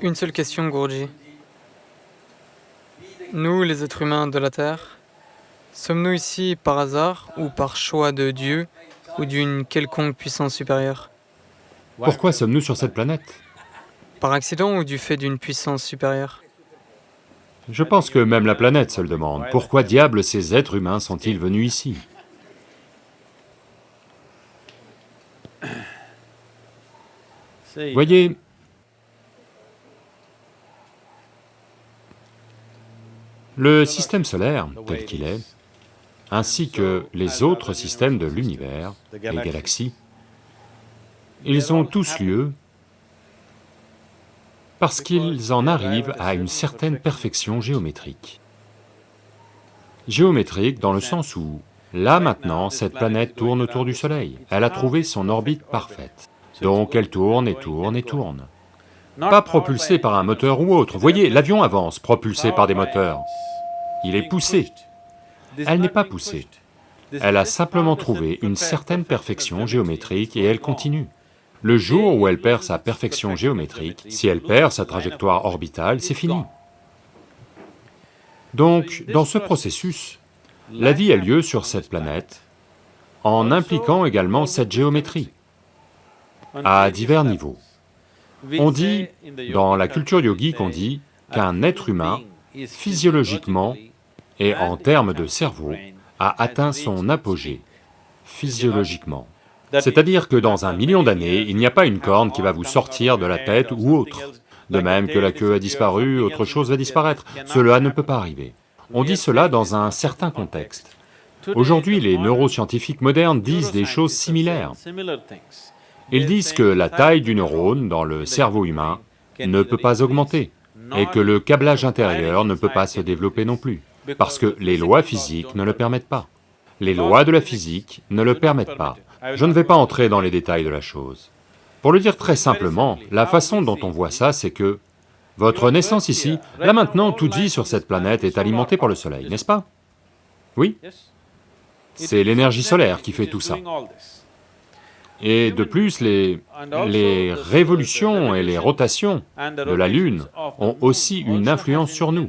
Une seule question, Guruji. Nous, les êtres humains de la Terre, sommes-nous ici par hasard ou par choix de Dieu ou d'une quelconque puissance supérieure Pourquoi sommes-nous sur cette planète Par accident ou du fait d'une puissance supérieure Je pense que même la planète se le demande. Pourquoi diable ces êtres humains sont-ils venus ici Voyez, le système solaire tel qu'il est, ainsi que les autres systèmes de l'univers, les galaxies, ils ont tous lieu parce qu'ils en arrivent à une certaine perfection géométrique. Géométrique dans le sens où, là maintenant, cette planète tourne autour du Soleil, elle a trouvé son orbite parfaite. Donc elle tourne et tourne et tourne. Pas propulsée par un moteur ou autre. Voyez, l'avion avance, propulsé par des moteurs. Il est poussé. Elle n'est pas poussée. Elle a simplement trouvé une certaine perfection géométrique et elle continue. Le jour où elle perd sa perfection géométrique, si elle perd sa trajectoire orbitale, c'est fini. Donc, dans ce processus, la vie a lieu sur cette planète en impliquant également cette géométrie à divers niveaux. On dit, dans la culture yogique, on dit qu'un être humain, physiologiquement et en termes de cerveau, a atteint son apogée, physiologiquement. C'est-à-dire que dans un million d'années, il n'y a pas une corne qui va vous sortir de la tête ou autre. De même que la queue a disparu, autre chose va disparaître. Cela ne peut pas arriver. On dit cela dans un certain contexte. Aujourd'hui, les neuroscientifiques modernes disent des choses similaires. Ils disent que la taille du neurone dans le cerveau humain ne peut pas augmenter et que le câblage intérieur ne peut pas se développer non plus, parce que les lois physiques ne le permettent pas. Les lois de la physique ne le permettent pas. Je ne vais pas entrer dans les détails de la chose. Pour le dire très simplement, la façon dont on voit ça, c'est que votre naissance ici, là maintenant, toute vie sur cette planète est alimentée par le soleil, n'est-ce pas? Oui? C'est l'énergie solaire qui fait tout ça. Et de plus, les, les révolutions et les rotations de la Lune ont aussi une influence sur nous.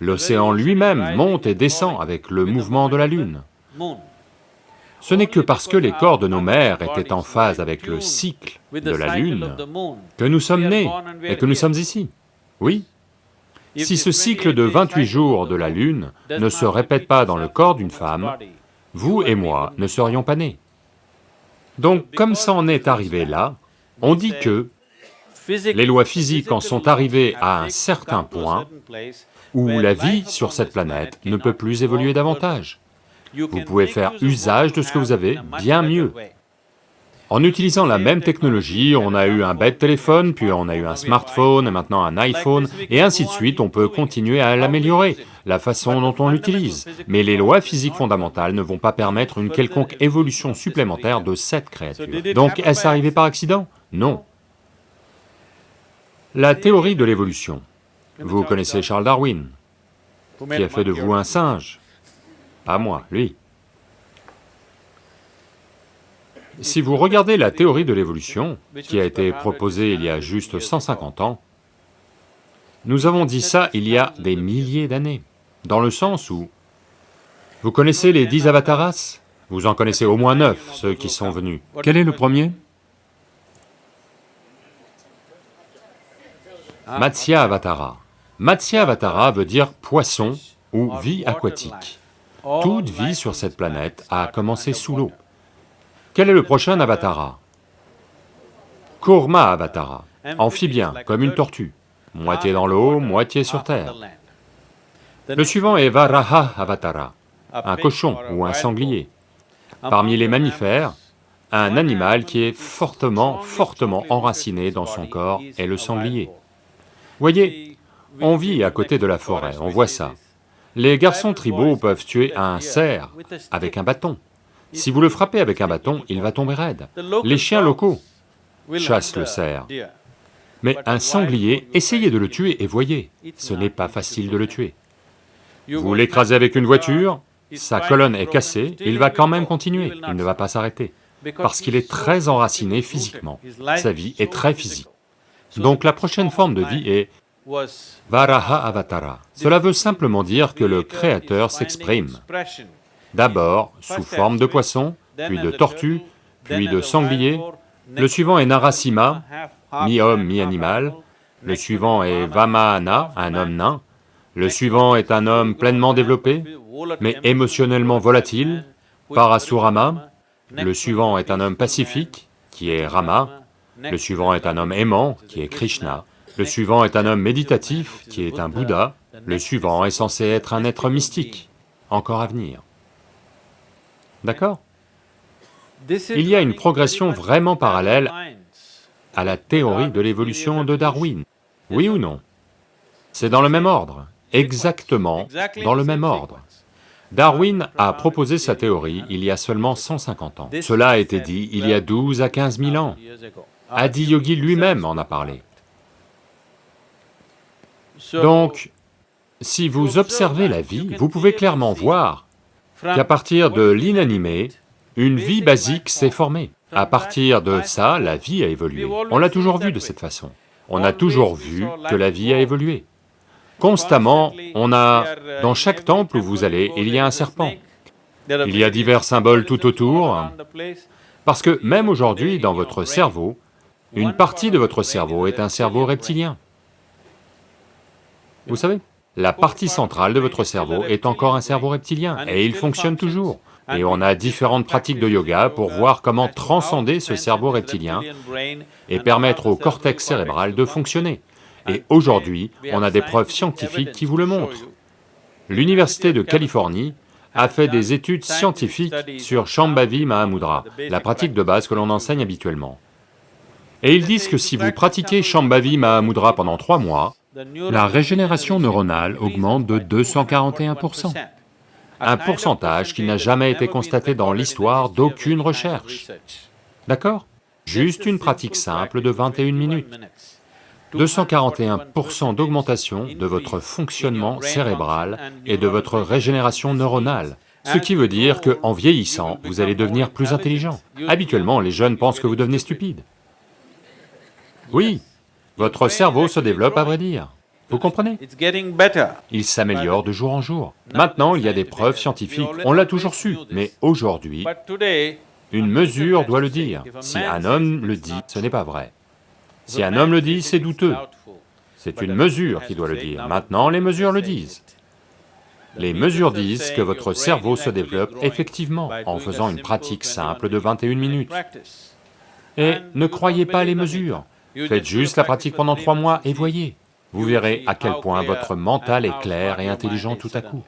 L'océan lui-même monte et descend avec le mouvement de la Lune. Ce n'est que parce que les corps de nos mères étaient en phase avec le cycle de la Lune que nous sommes nés et que nous sommes ici. Oui. Si ce cycle de 28 jours de la Lune ne se répète pas dans le corps d'une femme, vous et moi ne serions pas nés. Donc comme ça en est arrivé là, on dit que les lois physiques en sont arrivées à un certain point où la vie sur cette planète ne peut plus évoluer davantage. Vous pouvez faire usage de ce que vous avez bien mieux. En utilisant la même technologie, on a eu un bête téléphone, puis on a eu un smartphone, et maintenant un iPhone, et ainsi de suite, on peut continuer à l'améliorer, la façon dont on l'utilise. Mais les lois physiques fondamentales ne vont pas permettre une quelconque évolution supplémentaire de cette créature. Donc est-ce arrivé par accident? Non. La théorie de l'évolution. Vous connaissez Charles Darwin, qui a fait de vous un singe. Pas moi, lui. Si vous regardez la théorie de l'évolution, qui a été proposée il y a juste 150 ans, nous avons dit ça il y a des milliers d'années, dans le sens où... Vous connaissez les dix avataras? Vous en connaissez au moins neuf, ceux qui sont venus. Quel est le premier? Matsya Avatara. Matsya Avatara veut dire poisson ou vie aquatique. Toute vie sur cette planète a commencé sous l'eau. Quel est le prochain avatara? Kurma avatara, amphibien, comme une tortue, moitié dans l'eau, moitié sur terre. Le suivant est Varaha avatara, un cochon ou un sanglier. Parmi les mammifères, un animal qui est fortement, fortement enraciné dans son corps est le sanglier. Voyez, on vit à côté de la forêt, on voit ça. Les garçons tribaux peuvent tuer un cerf avec un bâton. Si vous le frappez avec un bâton, il va tomber raide. Les chiens locaux chassent le cerf. Mais un sanglier, essayez de le tuer et voyez, ce n'est pas facile de le tuer. Vous l'écrasez avec une voiture, sa colonne est cassée, il va quand même continuer, il ne va pas s'arrêter, parce qu'il est très enraciné physiquement, sa vie est très physique. Donc la prochaine forme de vie est Varaha Avatara. Cela veut simplement dire que le Créateur s'exprime, d'abord sous forme de poisson, puis de tortue, puis de sanglier, le suivant est Narasimha, mi-homme, mi-animal, le suivant est Vamahana, un homme nain, le suivant est un homme pleinement développé, mais émotionnellement volatile, Parasurama, le suivant est un homme pacifique, qui est Rama, le suivant est un homme aimant, qui est Krishna, le suivant est un homme méditatif, qui est un Bouddha, le suivant est censé être un être mystique, encore à venir. D'accord? Il y a une progression vraiment parallèle à la théorie de l'évolution de Darwin, oui ou non? C'est dans le même ordre, exactement dans le même ordre. Darwin a proposé sa théorie il y a seulement 150 ans. Cela a été dit il y a 12 à 15 000 ans. Adi Yogi lui-même en a parlé. Donc, si vous observez la vie, vous pouvez clairement voir qu'à partir de l'inanimé, une vie basique s'est formée. À partir de ça, la vie a évolué. On l'a toujours vu de cette façon. On a toujours vu que la vie a évolué. Constamment, on a... Dans chaque temple où vous allez, il y a un serpent. Il y a divers symboles tout autour, parce que même aujourd'hui, dans votre cerveau, une partie de votre cerveau est un cerveau reptilien. Vous savez, la partie centrale de votre cerveau est encore un cerveau reptilien, et il fonctionne toujours. Et on a différentes pratiques de yoga pour voir comment transcender ce cerveau reptilien et permettre au cortex cérébral de fonctionner. Et aujourd'hui, on a des preuves scientifiques qui vous le montrent. L'Université de Californie a fait des études scientifiques sur Shambhavi Mahamudra, la pratique de base que l'on enseigne habituellement. Et ils disent que si vous pratiquez Shambhavi Mahamudra pendant trois mois, la régénération neuronale augmente de 241%, un pourcentage qui n'a jamais été constaté dans l'histoire d'aucune recherche. D'accord? Juste une pratique simple de 21 minutes. 241% d'augmentation de votre fonctionnement cérébral et de votre régénération neuronale, ce qui veut dire qu'en vieillissant, vous allez devenir plus intelligent. Habituellement, les jeunes pensent que vous devenez stupide. Oui, votre cerveau se développe à vrai dire, vous comprenez Il s'améliore de jour en jour. Maintenant, il y a des preuves scientifiques, on l'a toujours su, mais aujourd'hui, une mesure doit le dire. Si un homme le dit, ce n'est pas vrai. Si un homme le dit, c'est douteux. C'est une mesure qui doit le dire. Maintenant, les mesures le disent. Les mesures disent que votre cerveau se développe effectivement en faisant une pratique simple de 21 minutes. Et ne croyez pas les mesures, faites juste la pratique pendant trois mois et voyez, vous verrez à quel point votre mental est clair et intelligent tout à coup.